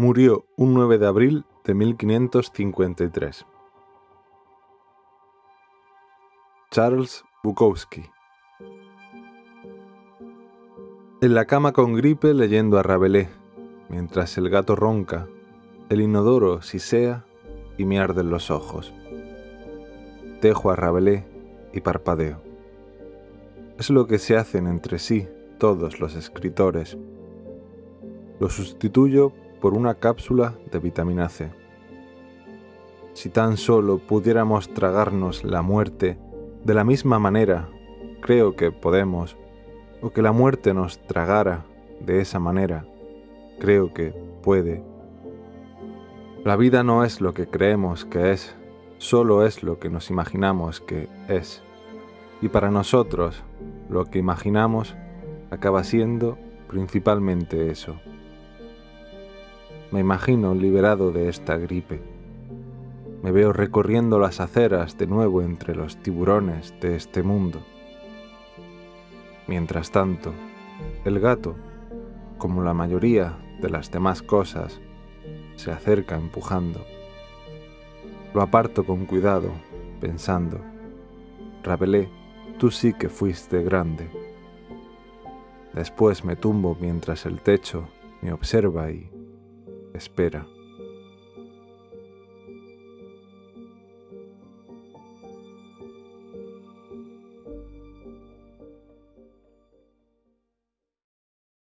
Murió un 9 de abril de 1553. Charles Bukowski En la cama con gripe leyendo a Rabelais, mientras el gato ronca, el inodoro sisea y me arden los ojos. Dejo a Rabelais y parpadeo. Es lo que se hacen entre sí todos los escritores. Lo sustituyo por una cápsula de vitamina C. Si tan solo pudiéramos tragarnos la muerte de la misma manera, creo que podemos, o que la muerte nos tragara de esa manera, creo que puede. La vida no es lo que creemos que es, solo es lo que nos imaginamos que es. Y para nosotros, lo que imaginamos acaba siendo principalmente eso. Me imagino liberado de esta gripe. Me veo recorriendo las aceras de nuevo entre los tiburones de este mundo. Mientras tanto, el gato, como la mayoría de las demás cosas, se acerca empujando. Lo aparto con cuidado, pensando, Rabelais, tú sí que fuiste grande. Después me tumbo mientras el techo me observa y espera.